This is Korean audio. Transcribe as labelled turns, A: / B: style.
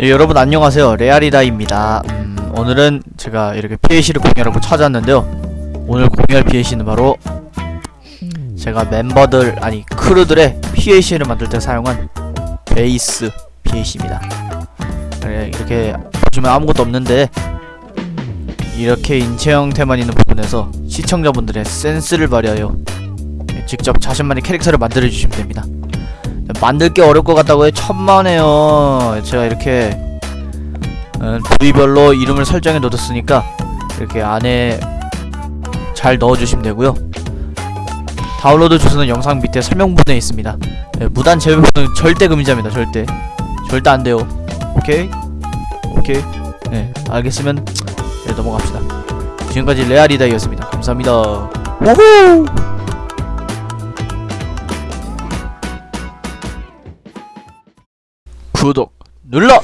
A: 예, 여러분 안녕하세요. 레아리다입니다. 음, 오늘은 제가 이렇게 PAC를 공유하고 찾아왔는데요. 오늘 공유할 PAC는 바로 제가 멤버들 아니 크루들의 PAC를 만들 때 사용한 베이스 PAC입니다. 네, 이렇게 보시면 아무것도 없는데 이렇게 인체 형태만 있는 부분에서 시청자분들의 센스를 발휘하여 직접 자신만의 캐릭터를 만들어 주시면 됩니다 만들 게 어려울 것 같다고 해. 천만에요. 제가 이렇게 음, 부위별로 이름을 설정해 놓았으니까 이렇게 안에 잘 넣어주시면 되고요. 다운로드 주소는 영상 밑에 설명문에 있습니다. 네, 무단 제휴는 절대 금지합니다. 절대. 절대 안 돼요. 오케이? 오케이? 네 알겠으면 네, 넘어갑시다. 지금까지 레아리다이었습니다. 감사합니다. 우후 구독 눌러.